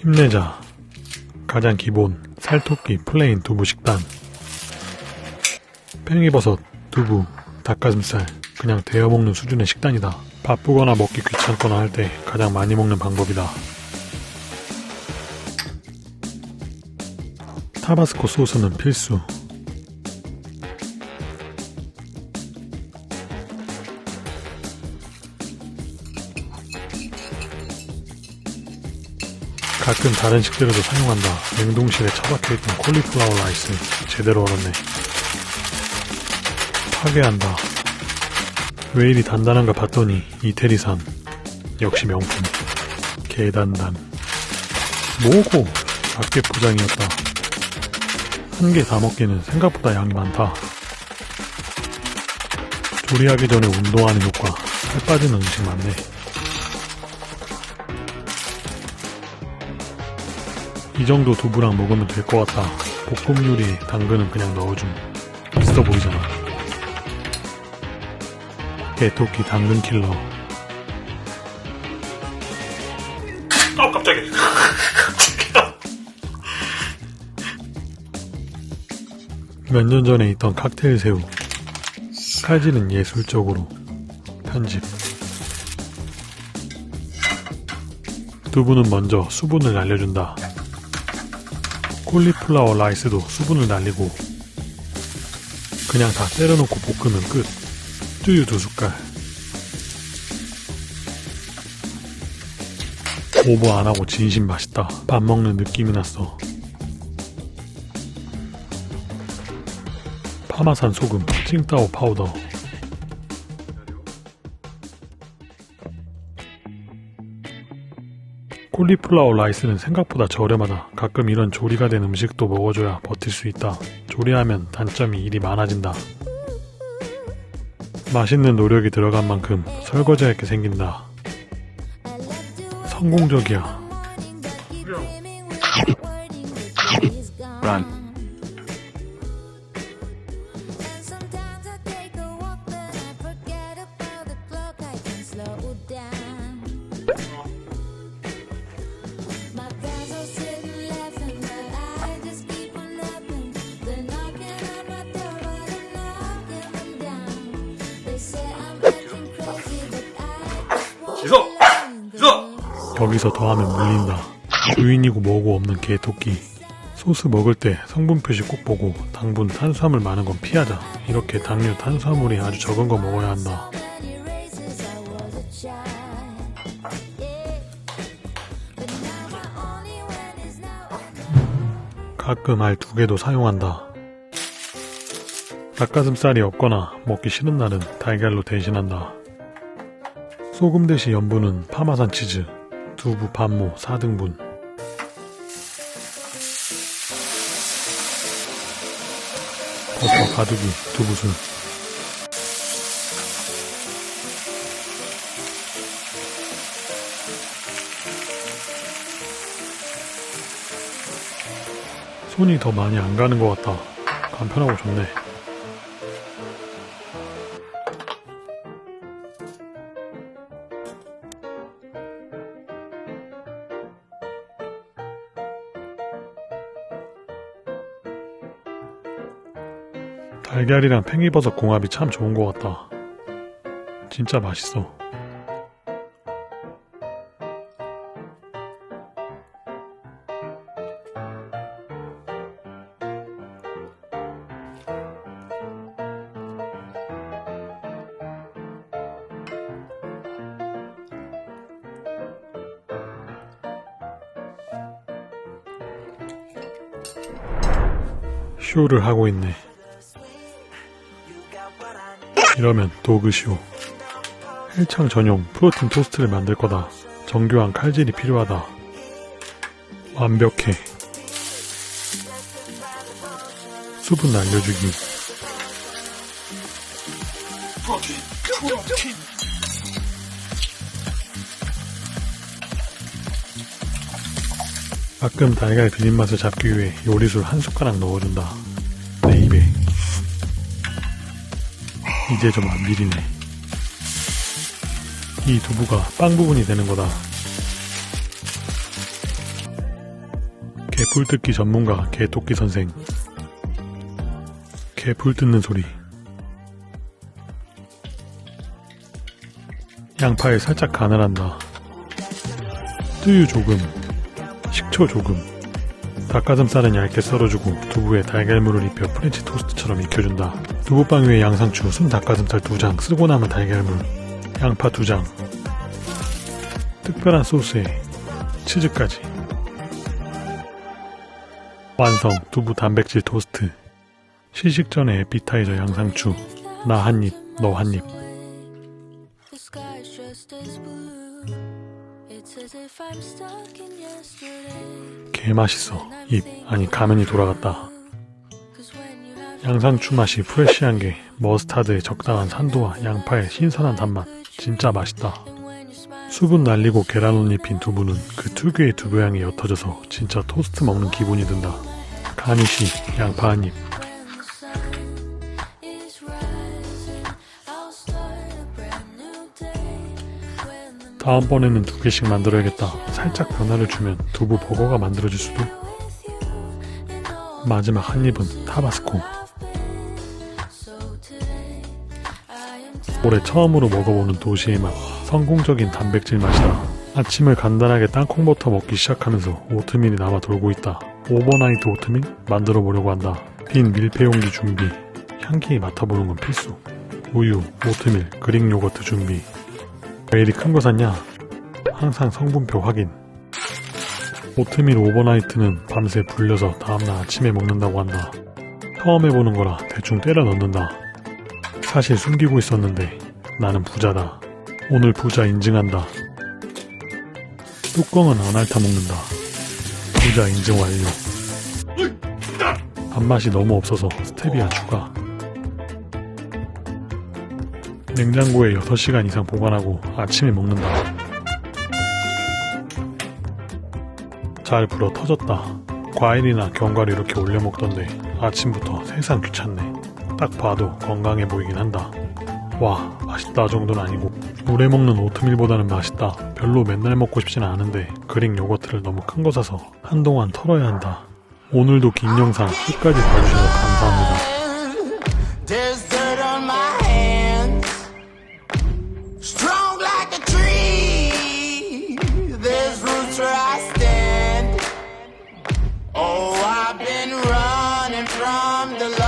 힘내자. 가장 기본 살토끼 plain 두부 식단. 팽이버섯, 두부, 닭가슴살 그냥 데워 먹는 수준의 식단이다. 바쁘거나 먹기 귀찮거나 할 때 가장 많이 먹는 방법이다. 타바스코 소스는 필수. 가끔 다른 식재료도 사용한다. 냉동실에 처박혀있던 콜리플라워 라이스 제대로 얼었네. 파괴한다. 왜 이리 단단한가 봤더니 이태리산 역시 명품 개단단 뭐고 작게 포장이었다. 한 개 다 먹기는 생각보다 양이 많다. 조리하기 전에 운동하는 효과 살 빠지는 음식 많네. 이 정도 두부랑 먹으면 될 것 같다. 볶음 요리에 당근은 그냥 넣어줌. 있어 보이잖아. 개토끼 당근 킬러. 아 깜짝이야. 몇년 전에 있던 칵테일 새우. 칼질은 예술적으로. 편집. 두부는 먼저 수분을 날려준다. 콜리플라워 라이스도 수분을 날리고 그냥 다 때려놓고 볶으면 끝. 뚜유 두 숟갈. 오버 안하고 진심 맛있다. 밥 먹는 느낌이 났어. 파마산 소금 칭따오 파우더 콜리플라워 라이스는 생각보다 저렴하다. 가끔 이런 조리가 된 음식도 먹어줘야 버틸 수 있다. 조리하면 단점이 일이 많아진다. 맛있는 노력이 들어간 만큼 설거지할 게 생긴다. 성공적이야. Run. 여기서 더하면 물린다. 주인이고 뭐고 없는 개 토끼. 소스 먹을 때 성분 표시 꼭 보고 당분 탄수화물 많은 건 피하자. 이렇게 당류 탄수화물이 아주 적은 거 먹어야 한다. 가끔 알 두 개도 사용한다. 닭가슴살이 없거나 먹기 싫은 날은 달걀로 대신한다. 소금 대신 염분은 파마산 치즈, 두부 반모 4등분. 버터 가두기 두부술. 손이 더 많이 안 가는 것 같다. 간편하고 좋네. 달걀이랑 팽이버섯 궁합이 참 좋은 것 같다. 진짜 맛있어. 쇼를 하고 있네. 이러면 도그쇼. 헬창 전용 프로틴 토스트를 만들 거다. 정교한 칼질이 필요하다. 완벽해. 수분 날려주기. 가끔 달걀 비린 맛을 잡기 위해 요리술 한 숟가락 넣어준다. 내 입에. 이제 좀 안 비리네. 이 두부가 빵 부분이 되는 거다. 개풀 뜯기 전문가 개토끼 선생 개풀 뜯는 소리 양파에 살짝 간을 한다 뜨유 조금 식초 조금 닭가슴살은 얇게 썰어주고 두부에 달걀물을 입혀 프렌치 토스트처럼 익혀준다. 두부빵 위에 양상추, 순 닭가슴살 2장, 쓰고 남은 달걀물 양파 2장. 특별한 소스에 치즈까지. 완성. 두부 단백질 토스트. 시식 전에 에피타이저 양상추. 나 한입 너 한입. It's as if I'm stuck in yesterday. 개맛있어. 입 아니 가면이 돌아갔다. 양상추 맛이 프레쉬한 게 머스타드의 적당한 산도와 양파의 신선한 단맛. 진짜 맛있다. 수분 날리고 계란옷 입힌 두부는 그 특유의 두부향이 옅어져서 진짜 토스트 먹는 기분이 든다. 가니쉬 양파 한입 다음번에는 두 개씩 만들어야겠다. 살짝 변화를 주면 두부 버거가 만들어질 수도. 마지막 한 입은 타바스코. 올해 처음으로 먹어보는 도시의 맛 성공적인 단백질 맛이다. 아침을 간단하게 땅콩버터 먹기 시작하면서 오트밀이 남아 돌고 있다. overnight 오트밀 만들어 보려고 한다. 빈 밀폐용기 준비. 향기 맡아보는 건 필수. 우유, 오트밀, Greek yogurt 준비 왜 이리 큰 거 샀냐? 항상 성분표 확인 오트밀 overnight는 밤새 불려서 다음날 아침에 먹는다고 한다 처음 해보는 거라 대충 때려 넣는다 사실 숨기고 있었는데 나는 부자다. 오늘 부자 인증한다. 뚜껑은 안 핥아 먹는다. 부자 인증 완료. 밥맛이 너무 없어서 스테비아 추가. 냉장고에 6시간 이상 보관하고 아침에 먹는다. 잘 불어 터졌다. 과일이나 견과류 이렇게 올려 먹던데 아침부터 세상 귀찮네. 딱 봐도 건강해 보이긴 한다. 와, 맛있다 정도는 아니고 물에 먹는 오트밀보다는 맛있다. 별로 맨날 먹고 싶지는 않은데 그릭 요거트를 너무 큰 거 사서 한동안 털어야 한다. 오늘도 긴 영상 끝까지 봐주셔서 감사합니다. I'm the